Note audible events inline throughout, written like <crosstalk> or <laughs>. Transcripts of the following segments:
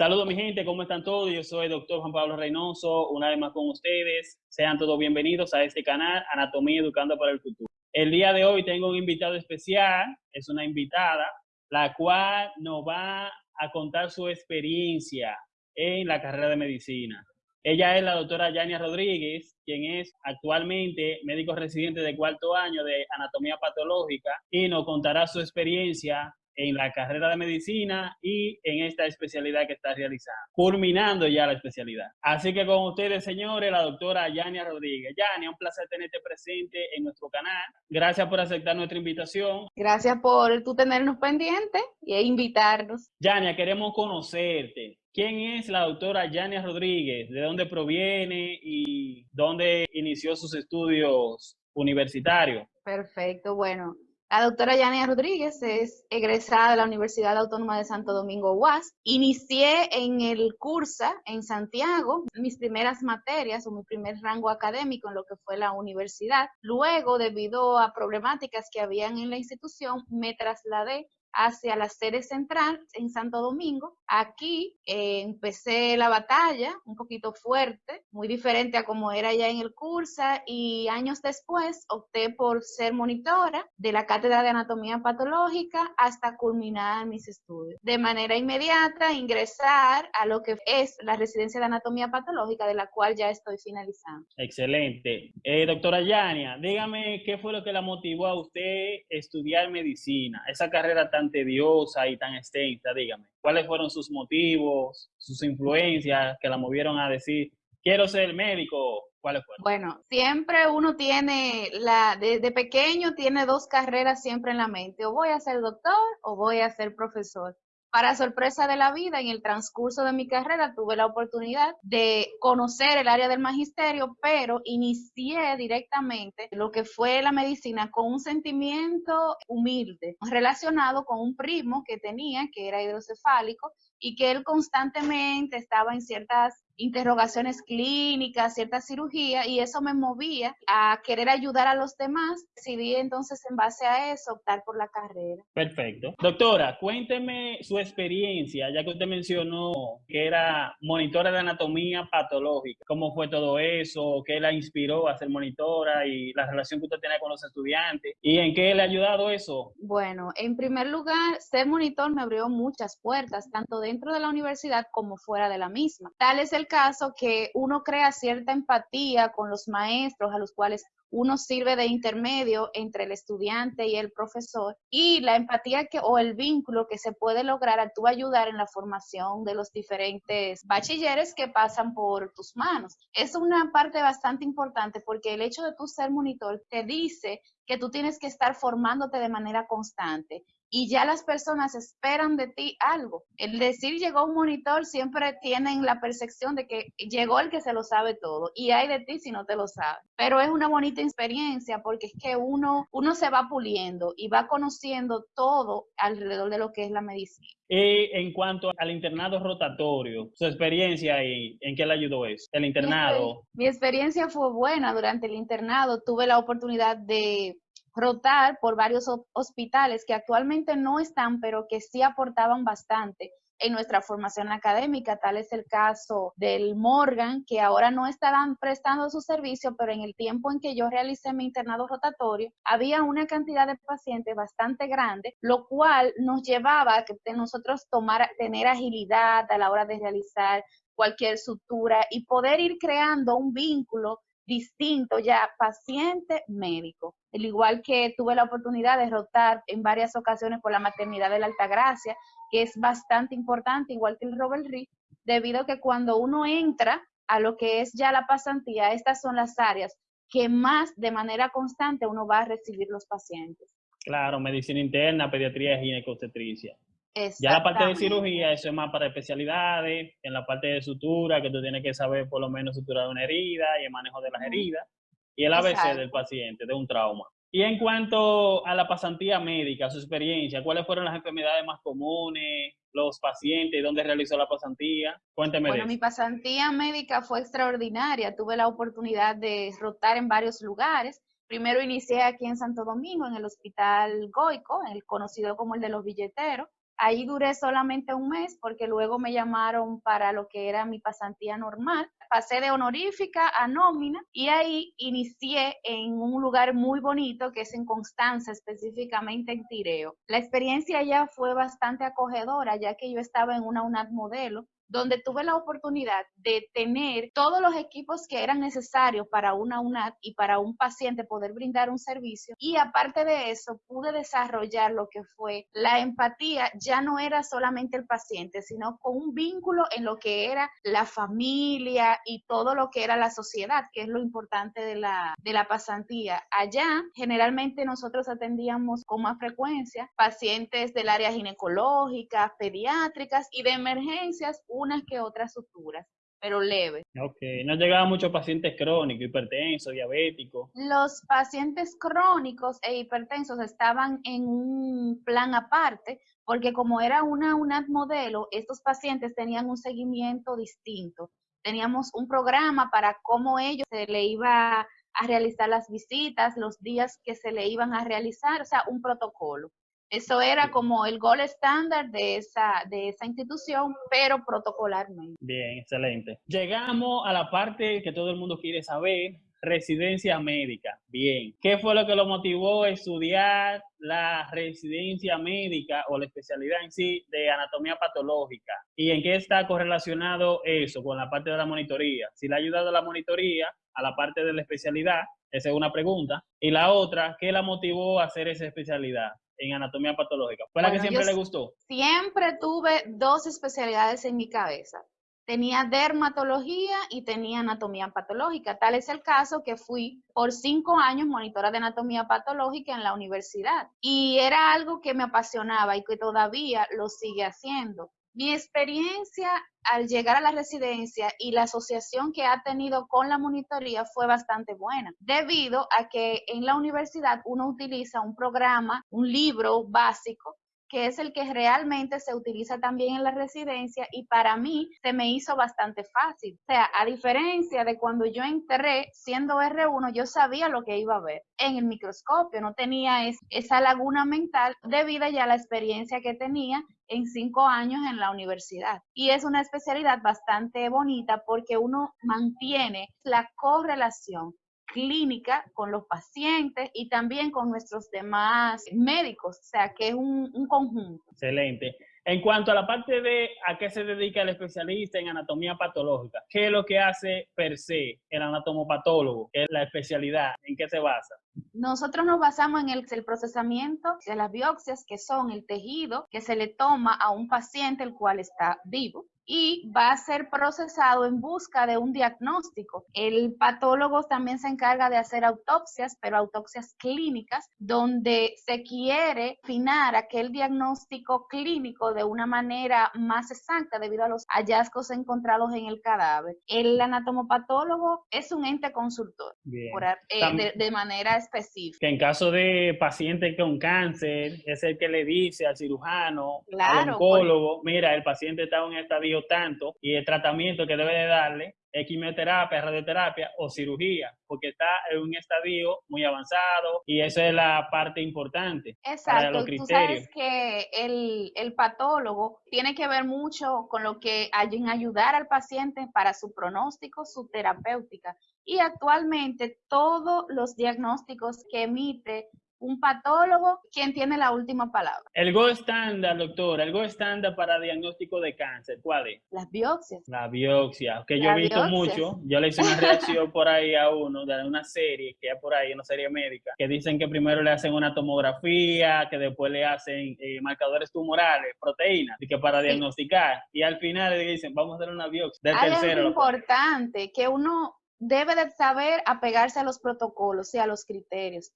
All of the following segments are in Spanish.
Saludos mi gente, ¿cómo están todos? Yo soy el doctor Juan Pablo Reynoso, una vez más con ustedes. Sean todos bienvenidos a este canal, Anatomía Educando para el Futuro. El día de hoy tengo un invitado especial, es una invitada, la cual nos va a contar su experiencia en la carrera de medicina. Ella es la doctora Yania Rodríguez, quien es actualmente médico residente de cuarto año de anatomía patológica y nos contará su experiencia en la carrera de medicina y en esta especialidad que está realizando, culminando ya la especialidad. Así que con ustedes, señores, la doctora Yania Rodríguez. Yania, un placer tenerte presente en nuestro canal. Gracias por aceptar nuestra invitación. Gracias por tú tenernos pendientes e invitarnos. Yania, queremos conocerte. ¿Quién es la doctora Yania Rodríguez? ¿De dónde proviene y dónde inició sus estudios universitarios? Perfecto, bueno, la doctora Yania Rodríguez es egresada de la Universidad Autónoma de Santo Domingo UAS. Inicié en el curso en Santiago mis primeras materias o mi primer rango académico en lo que fue la universidad. Luego, debido a problemáticas que habían en la institución, me trasladé hacia la sede central en Santo Domingo. Aquí eh, empecé la batalla un poquito fuerte, muy diferente a como era ya en el curso y años después opté por ser monitora de la cátedra de anatomía patológica hasta culminar mis estudios. De manera inmediata ingresar a lo que es la residencia de anatomía patológica de la cual ya estoy finalizando. Excelente. Eh, doctora Yania, dígame qué fue lo que la motivó a usted estudiar medicina, esa carrera tan tediosa y tan extensa, dígame. ¿Cuáles fueron sus motivos, sus influencias que la movieron a decir, quiero ser médico? ¿Cuáles fueron? Bueno, siempre uno tiene, la desde pequeño tiene dos carreras siempre en la mente, o voy a ser doctor o voy a ser profesor. Para sorpresa de la vida, en el transcurso de mi carrera tuve la oportunidad de conocer el área del magisterio, pero inicié directamente lo que fue la medicina con un sentimiento humilde relacionado con un primo que tenía, que era hidrocefálico, y que él constantemente estaba en ciertas interrogaciones clínicas, cierta cirugía, y eso me movía a querer ayudar a los demás. Decidí entonces en base a eso optar por la carrera. Perfecto. Doctora, cuénteme su experiencia, ya que usted mencionó que era monitora de anatomía patológica. ¿Cómo fue todo eso? ¿Qué la inspiró a ser monitora y la relación que usted tenía con los estudiantes? ¿Y en qué le ha ayudado eso? Bueno, en primer lugar, ser monitor me abrió muchas puertas, tanto dentro de la universidad como fuera de la misma. Tal es el caso que uno crea cierta empatía con los maestros a los cuales uno sirve de intermedio entre el estudiante y el profesor y la empatía que o el vínculo que se puede lograr al tú ayudar en la formación de los diferentes bachilleres que pasan por tus manos. Es una parte bastante importante porque el hecho de tú ser monitor te dice que tú tienes que estar formándote de manera constante y ya las personas esperan de ti algo. El decir llegó un monitor siempre tienen la percepción de que llegó el que se lo sabe todo y hay de ti si no te lo sabe. Pero es una bonita experiencia porque es que uno, uno se va puliendo y va conociendo todo alrededor de lo que es la medicina. Y en cuanto al internado rotatorio, su experiencia ahí, ¿en qué le ayudó eso? El internado. mi experiencia fue buena durante el internado. Tuve la oportunidad de rotar por varios hospitales que actualmente no están, pero que sí aportaban bastante en nuestra formación académica. Tal es el caso del Morgan, que ahora no estarán prestando su servicio, pero en el tiempo en que yo realicé mi internado rotatorio, había una cantidad de pacientes bastante grande, lo cual nos llevaba a que nosotros tomar, tener agilidad a la hora de realizar cualquier sutura y poder ir creando un vínculo distinto ya paciente-médico. Al igual que tuve la oportunidad de rotar en varias ocasiones por la maternidad de la Altagracia, que es bastante importante, igual que el Robert Reed, debido a que cuando uno entra a lo que es ya la pasantía, estas son las áreas que más de manera constante uno va a recibir los pacientes. Claro, medicina interna, pediatría y ginecobstetricia. Ya la parte de cirugía, eso es más para especialidades, en la parte de sutura, que tú tienes que saber por lo menos suturar una herida y el manejo de las heridas, y el ABC del paciente, de un trauma. Y en cuanto a la pasantía médica, su experiencia, ¿cuáles fueron las enfermedades más comunes, los pacientes, dónde realizó la pasantía? Cuénteme. Bueno, mi pasantía médica fue extraordinaria. Tuve la oportunidad de rotar en varios lugares. Primero inicié aquí en Santo Domingo, en el Hospital Goico, el conocido como el de los billeteros Ahí duré solamente un mes porque luego me llamaron para lo que era mi pasantía normal. Pasé de honorífica a nómina y ahí inicié en un lugar muy bonito que es en Constanza, específicamente en Tireo. La experiencia ya fue bastante acogedora ya que yo estaba en una UNAD modelo donde tuve la oportunidad de tener todos los equipos que eran necesarios para una UNAD y para un paciente poder brindar un servicio. Y aparte de eso, pude desarrollar lo que fue la empatía, ya no era solamente el paciente, sino con un vínculo en lo que era la familia y todo lo que era la sociedad, que es lo importante de la, de la pasantía. Allá, generalmente nosotros atendíamos con más frecuencia pacientes del área ginecológica, pediátricas y de emergencias unas que otras suturas, pero leve. Ok, no llegaban muchos pacientes crónicos, hipertensos, diabéticos. Los pacientes crónicos e hipertensos estaban en un plan aparte, porque como era una UNAD modelo, estos pacientes tenían un seguimiento distinto. Teníamos un programa para cómo ellos se le iba a realizar las visitas, los días que se le iban a realizar, o sea, un protocolo. Eso era como el gol estándar de esa, de esa institución, pero protocolarmente. Bien, excelente. Llegamos a la parte que todo el mundo quiere saber, residencia médica. Bien, ¿qué fue lo que lo motivó a estudiar la residencia médica o la especialidad en sí de anatomía patológica? ¿Y en qué está correlacionado eso con la parte de la monitoría? Si le ha ayudado la monitoría a la parte de la especialidad, esa es una pregunta. Y la otra, ¿qué la motivó a hacer esa especialidad? En anatomía patológica? ¿Fue la que siempre le gustó? Siempre tuve dos especialidades en mi cabeza. Tenía dermatología y tenía anatomía patológica. Tal es el caso que fui por cinco años monitora de anatomía patológica en la universidad. Y era algo que me apasionaba y que todavía lo sigue haciendo. Mi experiencia al llegar a la residencia y la asociación que ha tenido con la monitoría fue bastante buena, debido a que en la universidad uno utiliza un programa, un libro básico que es el que realmente se utiliza también en la residencia y para mí se me hizo bastante fácil. O sea, a diferencia de cuando yo entré siendo R1, yo sabía lo que iba a ver en el microscopio, no tenía esa laguna mental debido ya a la experiencia que tenía en cinco años en la universidad. Y es una especialidad bastante bonita porque uno mantiene la correlación clínica con los pacientes y también con nuestros demás médicos, o sea que es un, un, conjunto. Excelente. En cuanto a la parte de a qué se dedica el especialista en anatomía patológica, ¿qué es lo que hace per se el anatomopatólogo? ¿Qué es la especialidad? ¿En qué se basa? Nosotros nos basamos en el, el, procesamiento de las biopsias, que son el tejido que se le toma a un paciente el cual está vivo y va a ser procesado en busca de un diagnóstico. El patólogo también se encarga de hacer autopsias, pero autopsias clínicas, donde se quiere afinar aquel diagnóstico clínico de una manera más exacta debido a los hallazgos encontrados en el cadáver. El anatomopatólogo es un ente consultor eh, de, manera específica. Que en caso de paciente con cáncer, es el que le dice al cirujano, al oncólogo, mira, el paciente está en estadio tanto y el tratamiento que debe de darle quimioterapia, radioterapia o cirugía, porque está en un estadio muy avanzado y esa es la parte importante. Exacto, tú sabes que el, el, patólogo tiene que ver mucho con lo que hay en ayudar al paciente para su pronóstico, su terapéutica. Y actualmente todos los diagnósticos que emite un patólogo quien tiene la última palabra. El Go estándar, doctora, el Go estándar para diagnóstico de cáncer, ¿cuál es? Las biopsias. La biopsia, que yo he visto mucho, yo le hice una reacción por ahí a uno de una serie que hay por ahí, una serie médica, que dicen que primero le hacen una tomografía, que después le hacen eh, marcadores tumorales, proteínas, y que para diagnosticar, y al final le dicen, vamos a hacer una biopsia. Del Hay algo importante, que uno debe de saber apegarse a los protocolos y a los criterios.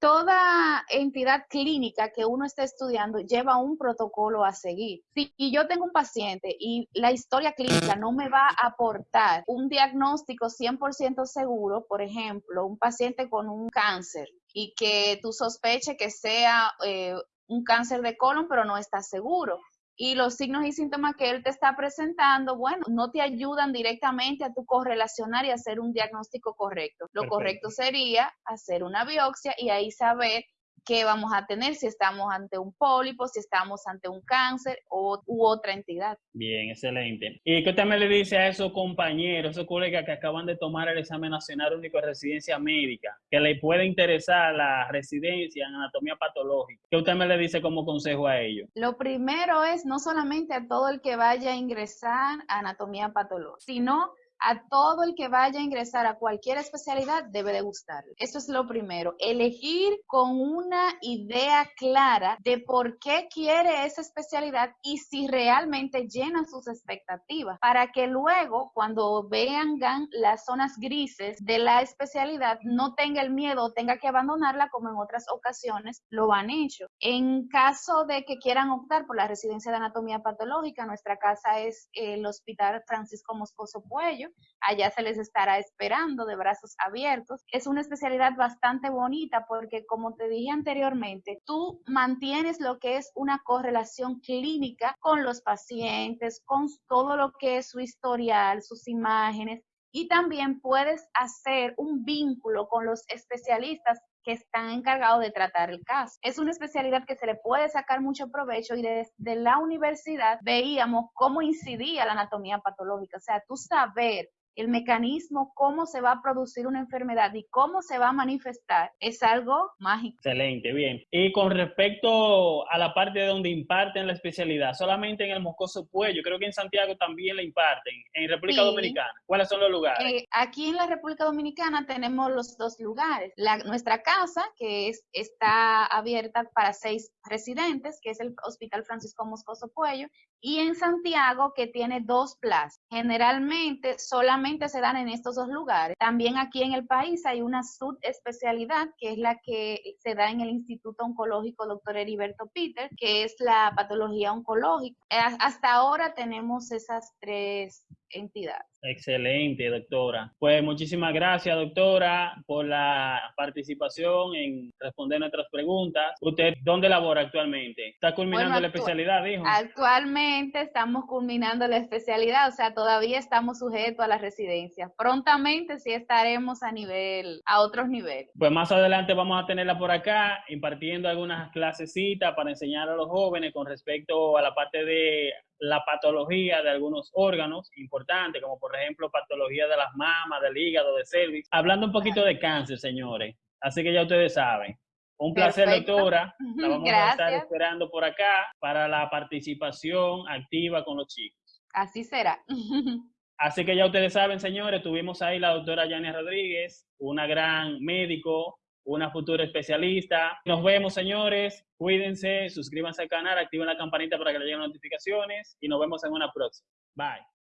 toda entidad clínica que uno esté estudiando lleva un protocolo a seguir. Si yo tengo un paciente y la historia clínica no me va a aportar un diagnóstico 100% seguro, por ejemplo, un paciente con un cáncer y que tú sospeches que sea eh, un cáncer de colon, pero no estás seguro y los signos y síntomas que él te está presentando, bueno, no te ayudan directamente a tu correlacionar y hacer un diagnóstico correcto. Lo correcto sería hacer una biopsia y ahí saber qué vamos a tener, si estamos ante un pólipo, si estamos ante un cáncer o, u otra entidad. Bien, excelente. ¿Y qué usted me le dice a esos compañeros, esos colegas que acaban de tomar el examen nacional único de residencia médica, que le puede interesar la residencia en anatomía patológica? ¿Qué usted me le dice como consejo a ellos? Lo primero es no solamente a todo el que vaya a ingresar a anatomía patológica, sino a todo el que vaya a ingresar a cualquier especialidad debe de gustarle. Eso es lo primero, elegir con una idea clara de por qué quiere esa especialidad y si realmente llena sus expectativas, para que luego cuando vean las zonas grises de la especialidad no tenga el miedo tenga que abandonarla como en otras ocasiones lo han hecho. En caso de que quieran optar por la residencia de anatomía patológica, nuestra casa es el Hospital Francisco Moscoso Puello, allá se les estará esperando de brazos abiertos. Es una especialidad bastante bonita porque, como te dije anteriormente, tú mantienes lo que es una correlación clínica con los pacientes, con todo lo que es su historial, sus imágenes, y también puedes hacer un vínculo con los especialistas que están encargados de tratar el caso. Es una especialidad que se le puede sacar mucho provecho y desde la universidad veíamos cómo incidía la anatomía patológica, o sea, tú saber el mecanismo, cómo se va a producir una enfermedad y cómo se va a manifestar, es algo mágico. Excelente, bien. Y con respecto a la parte de donde imparten la especialidad, solamente en el Moscoso Puello, creo que en Santiago también la imparten, en República Dominicana. ¿Cuáles son los lugares? Eh, aquí en la República Dominicana tenemos los dos lugares. nuestra casa, que es, está abierta para seis residentes, que es el Hospital Francisco Moscoso Puello, y en Santiago, que tiene dos plazas. Generalmente solamente se dan en estos dos lugares. También aquí en el país hay una subespecialidad que es la que se da en el Instituto Oncológico Dr. Heriberto Peter, que es la patología oncológica. Hasta ahora tenemos esas tres entidades. Excelente, doctora. Pues muchísimas gracias, doctora, por la participación en responder nuestras preguntas. ¿Usted dónde labora actualmente? ¿Está culminando la especialidad, dijo? Actualmente estamos culminando la especialidad, o sea, todavía estamos sujetos a la residencia. Prontamente sí estaremos a nivel, a otros niveles. Pues más adelante vamos a tenerla por acá, impartiendo algunas clasecitas para enseñar a los jóvenes con respecto a la parte de la patología de algunos órganos importantes, como por ejemplo patología de las mamas, del hígado, de cervix. Hablando un poquito de cáncer, señores. Así que ya ustedes saben. Un placer, doctora. La vamos a estar esperando por acá para la participación activa con los chicos. Así será. <laughs> Así que ya ustedes saben, señores, tuvimos ahí la doctora Yania Rodríguez, una gran médico, una futura especialista. Nos vemos, señores. Cuídense, suscríbanse al canal, activen la campanita para que les lleguen notificaciones y nos vemos en una próxima. Bye.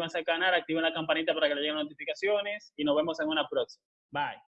suscríbanse al canal, activen la campanita para que les lleguen notificaciones y nos vemos en una próxima. Bye.